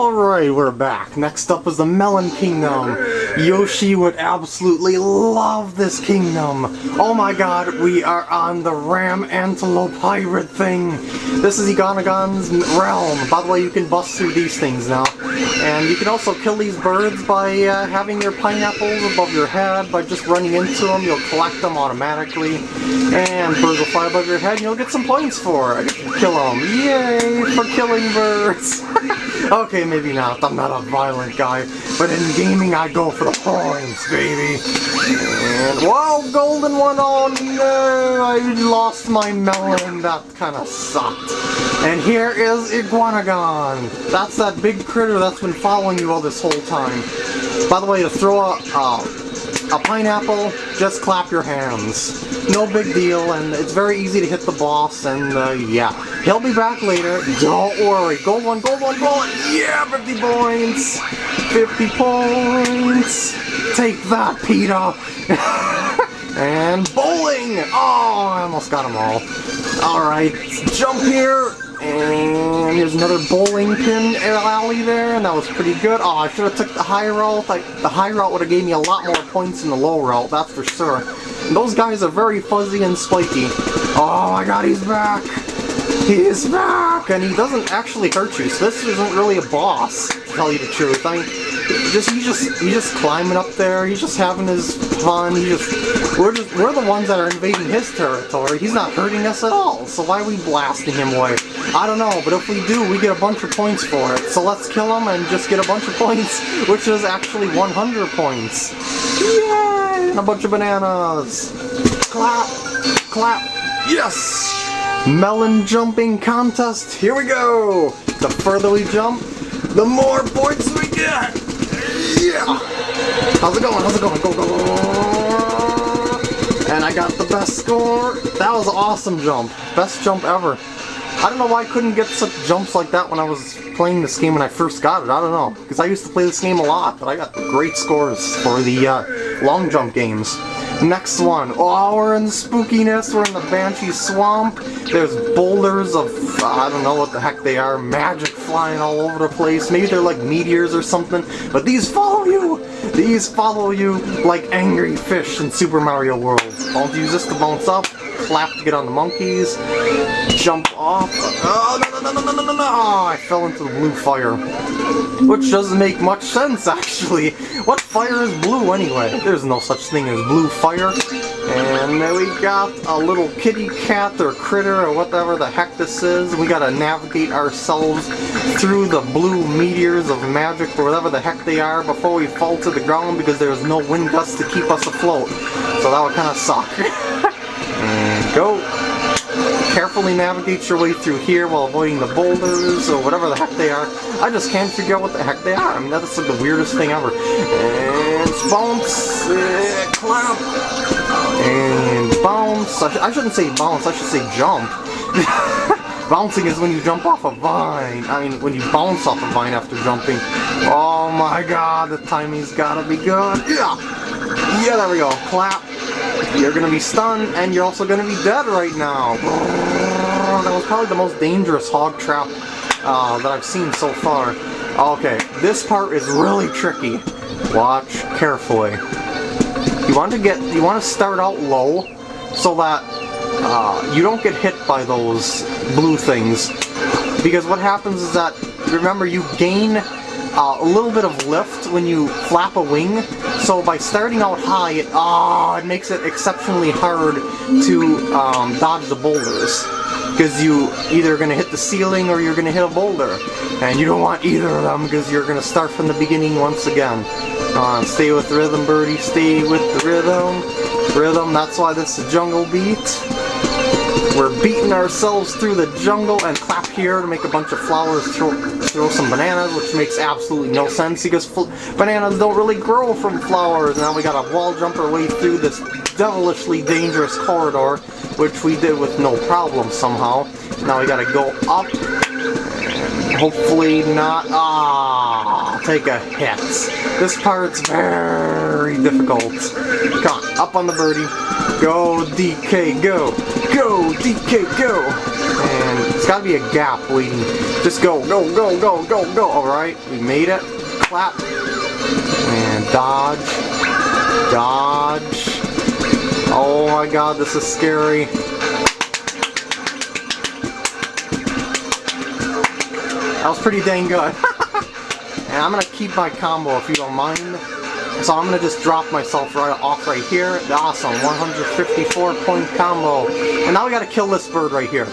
Alright, we're back. Next up is the Melon Kingdom. Yoshi would absolutely love this kingdom. Oh my god, we are on the Ram Antelope Hybrid thing. This is Egonagon's realm. By the way, you can bust through these things now. And you can also kill these birds by uh, having your pineapples above your head, by just running into them, you'll collect them automatically. And birds will fly above your head and you'll get some points for it. Kill them. Yay for killing birds. okay, maybe not. I'm not a violent guy. But in gaming, I go for the points, baby. And, whoa, golden one. Oh no, I lost my melon. That kind of sucked. And here is Iguanagon. That's that big critter that's been following you all this whole time. By the way, to throw a, uh, a pineapple, just clap your hands. No big deal, and it's very easy to hit the boss, and uh, yeah. He'll be back later, don't worry. Gold one, gold one, gold one! Yeah, 50 points! 50 points! Take that, Peter! and bowling! Oh, I almost got them all. Alright, jump here, and here's another bowling pin alley there, and that was pretty good. Oh, I should have took the high route. Like, the high route would have gave me a lot more points than the low route, that's for sure. And those guys are very fuzzy and spiky. Oh my god, he's back! He's back! And he doesn't actually hurt you, so this isn't really a boss, to tell you the truth. I mean, just he's just he's just climbing up there. He's just having his fun. He just we're just we're the ones that are invading his territory. He's not hurting us at all. So why are we blasting him away? I don't know, but if we do, we get a bunch of points for it. So let's kill him and just get a bunch of points, which is actually 100 points. Yay! And a bunch of bananas. Clap, clap. Yes! Melon jumping contest. Here we go. The further we jump, the more points we get. Yeah! How's it going? How's it going? Go, go, go! And I got the best score. That was an awesome jump. Best jump ever. I don't know why I couldn't get such jumps like that when I was playing this game when I first got it. I don't know. Because I used to play this game a lot, but I got great scores for the uh, long jump games. Next one. Oh, we're in the spookiness. We're in the Banshee Swamp. There's boulders of, uh, I don't know what the heck they are, magic flying all over the place. Maybe they're like meteors or something. But these follow you. These follow you like angry fish in Super Mario World. Don't use this to bounce up. Clap to get on the monkeys. Jump off. Oh, no, no, no, no, no, no, no. Oh, I fell into the blue fire. Which doesn't make much sense, actually. What fire is blue, anyway? There's no such thing as blue fire. And then we got a little kitty cat or critter or whatever the heck this is. We gotta navigate ourselves through the blue meteors of magic or whatever the heck they are before we fall to the ground because there's no wind gusts to keep us afloat. So that would kind of suck. go carefully navigate your way through here while avoiding the boulders or whatever the heck they are. I just can't figure out what the heck they are. I mean, that's like the weirdest thing ever. And bounce, uh, clap, and bounce. I, sh I shouldn't say bounce, I should say jump. Bouncing is when you jump off a vine. I mean, when you bounce off a vine after jumping. Oh my god, the timing's gotta be good. Yeah! Yeah, there we go. Clap. You're gonna be stunned, and you're also gonna be dead right now. That was probably the most dangerous hog trap uh, that I've seen so far. Okay, this part is really tricky. Watch carefully. You want to get, you want to start out low, so that uh, you don't get hit by those blue things. Because what happens is that, remember, you gain uh, a little bit of lift when you flap a wing. So by starting out high, it, oh, it makes it exceptionally hard to um, dodge the boulders. Because you either going to hit the ceiling or you're going to hit a boulder. And you don't want either of them because you're going to start from the beginning once again. Uh, stay with the rhythm, birdie. Stay with the rhythm. Rhythm, that's why this is a jungle beat. We're beating ourselves through the jungle and clap here to make a bunch of flowers, throw, throw some bananas, which makes absolutely no sense because bananas don't really grow from flowers. Now we got a wall jump our way through this devilishly dangerous corridor, which we did with no problem somehow. Now we gotta go up hopefully not, ah, take a hit. This part's very difficult. Come on, up on the birdie. Go, DK, go. Go, DK, go. And it's gotta be a gap waiting. Just go, go, go, go, go, go. Alright, we made it. Clap. And dodge. Dodge. Oh my god, this is scary. That was pretty dang good. and I'm gonna keep my combo if you don't mind. So I'm gonna just drop myself right off right here. Awesome, 154 point combo. And now we gotta kill this bird right here.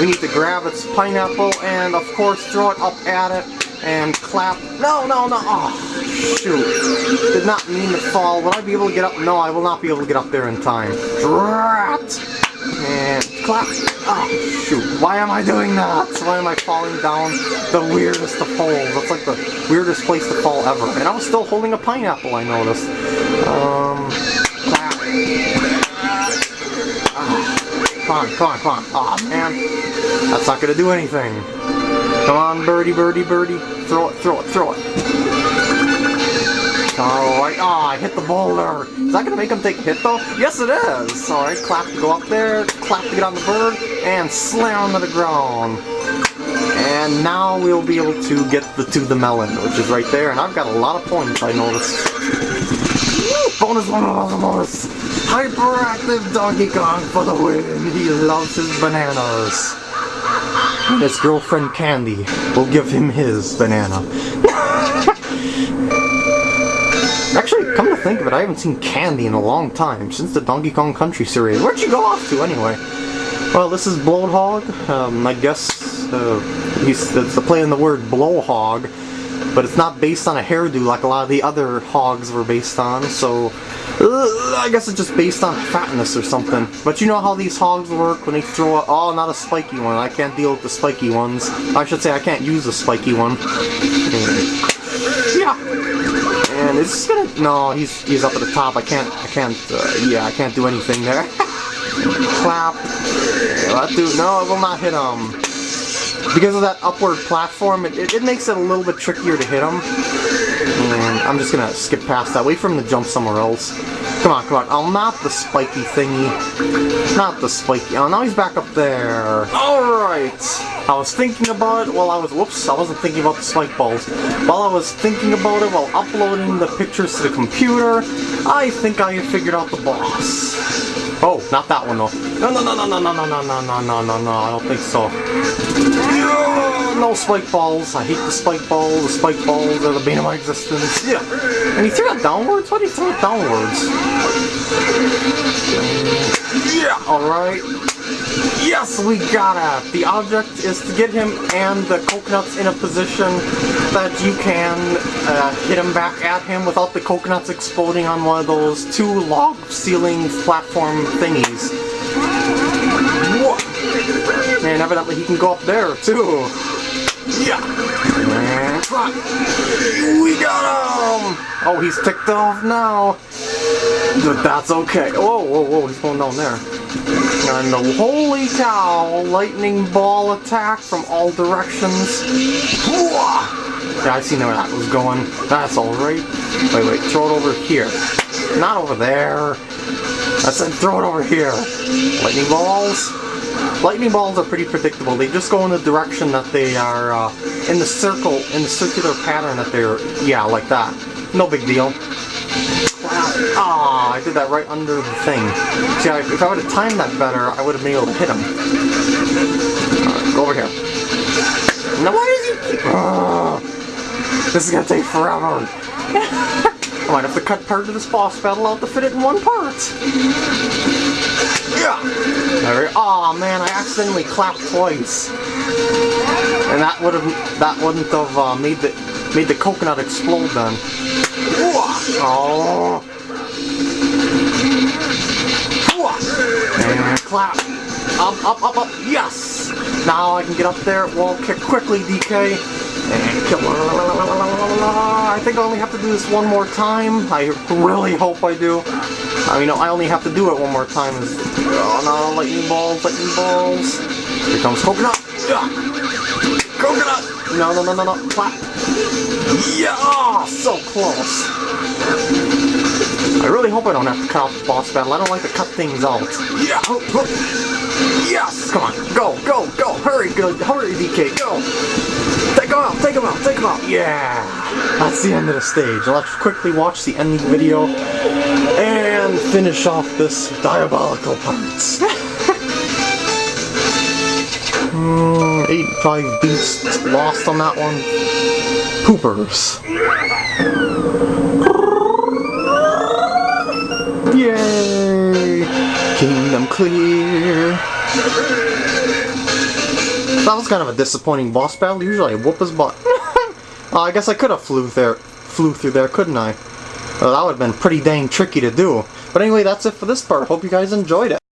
We need to grab its pineapple and of course throw it up at it and clap. No, no, no. Oh, shoot. Did not mean to fall. Will I be able to get up? No, I will not be able to get up there in time. Drat! And clap. Oh, shoot. Why am I doing that? Why am I falling down the weirdest of holes? That's like the weirdest place to fall ever. And I was still holding a pineapple, I noticed. Um. Oh, come on, come on, come on. oh, man. That's not going to do anything. Come on, birdie, birdie, birdie. Throw it, throw it, throw it. Alright, ah, oh, I hit the boulder. Is that gonna make him take a hit though? Yes it is! Alright, clap to go up there, clap to get on the bird, and slam to the ground. And now we'll be able to get the to the melon, which is right there, and I've got a lot of points, I noticed. bonus, bonus, bonus! Hyperactive Donkey Kong for the win! He loves his bananas. And his girlfriend Candy will give him his banana. Think of it, I haven't seen Candy in a long time, since the Donkey Kong Country series. Where'd you go off to, anyway? Well, this is Blowhog. Um, I guess uh, he's it's the play on the word Blowhog, but it's not based on a hairdo like a lot of the other hogs were based on, so uh, I guess it's just based on fatness or something. But you know how these hogs work when they throw a- oh, not a spiky one. I can't deal with the spiky ones. I should say I can't use a spiky one. Yeah and gonna no he's he's up at the top. I can't I can't uh, yeah I can't do anything there. Clap. That dude no it will not hit him. Because of that upward platform it, it, it, makes it a little bit trickier to hit him. And I'm just gonna skip past that. Wait for him to jump somewhere else come on come on. Oh not the spiky thingy. Not the spiky. Oh now he's back up there. Alright I was thinking about it while I was, whoops, I wasn't thinking about the spike balls. While I was thinking about it while uploading the pictures to the computer, I think I figured out the boss. Oh, not that one though. No, no, no, no, no, no, no, no, no, no, no, no, no, I don't think so. No spike balls. I hate the spike balls. The spike balls are the bane of my existence. Yeah. And he threw it downwards? Why did he throw it downwards? Yeah, alright. Yes, we got it! The object is to get him and the coconuts in a position that you can uh, hit him back at him without the coconuts exploding on one of those two log ceiling platform thingies. And evidently he can go up there too. Yeah. We got him! Oh, he's ticked off now. But that's okay. Whoa, whoa, whoa, he's going down there. And the holy cow, lightning ball attack from all directions. Yeah, I seen where that was going. That's alright. Wait, wait, throw it over here. Not over there. I said throw it over here. Lightning balls. Lightning balls are pretty predictable. They just go in the direction that they are, uh, in the circle, in the circular pattern that they're, yeah, like that. No big deal. I did that right under the thing. See, if I would have timed that better, I would have been able to hit him. Alright, go over here. Now why does he. Uh, this is gonna take forever. I might have to cut part of this boss battle out to fit it in one part. Yeah. There oh man, I accidentally clapped twice. And that would have that wouldn't have uh, made the made the coconut explode then. Oh. Clap. Up, up, up, up. Yes! Now I can get up there, wall kick quickly, DK. And kill. I think I only have to do this one more time. I really hope I do. I mean, I only have to do it one more time. Oh no, lightning balls, lightning balls. Here comes coconut. Coconut! No, no, no, no, no. Clap. Yeah! So close. I really hope I don't have to cut off the boss battle. I don't like to cut things out. Yeah! Yes! Come on, go, go, go! Hurry, go, hurry, DK, go! Take him out, take him out, take him out! Yeah! That's the end of the stage. Let's quickly watch the ending video and finish off this diabolical parts. Hmm, 85 beasts lost on that one. Poopers. Clear! That was kind of a disappointing boss battle. Usually I whoop his butt. uh, I guess I could have flew there, flew through there, couldn't I? Well, that would have been pretty dang tricky to do. But anyway, that's it for this part. Hope you guys enjoyed it.